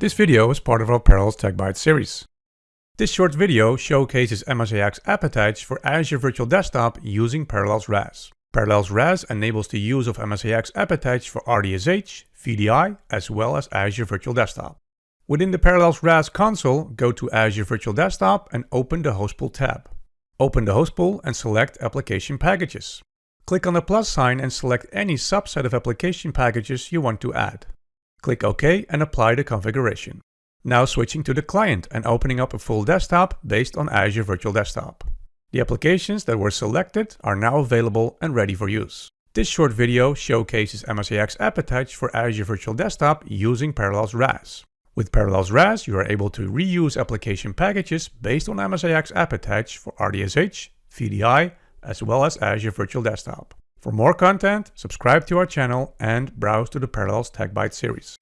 This video is part of our Parallels Tech Bytes series. This short video showcases MSIX App Attach for Azure Virtual Desktop using Parallels RAS. Parallels RAS enables the use of MSIX App Attach for RDSH, VDI, as well as Azure Virtual Desktop. Within the Parallels RAS console, go to Azure Virtual Desktop and open the Host Pool tab. Open the Host Pool and select Application Packages. Click on the plus sign and select any subset of application packages you want to add. Click OK and apply the configuration. Now switching to the client and opening up a full desktop based on Azure Virtual Desktop. The applications that were selected are now available and ready for use. This short video showcases MSIX App Attach for Azure Virtual Desktop using Parallels RAS. With Parallels RAS, you are able to reuse application packages based on MSIX App Attach for RDSH, VDI, as well as Azure Virtual Desktop. For more content, subscribe to our channel and browse to the Parallels Tech Bytes series.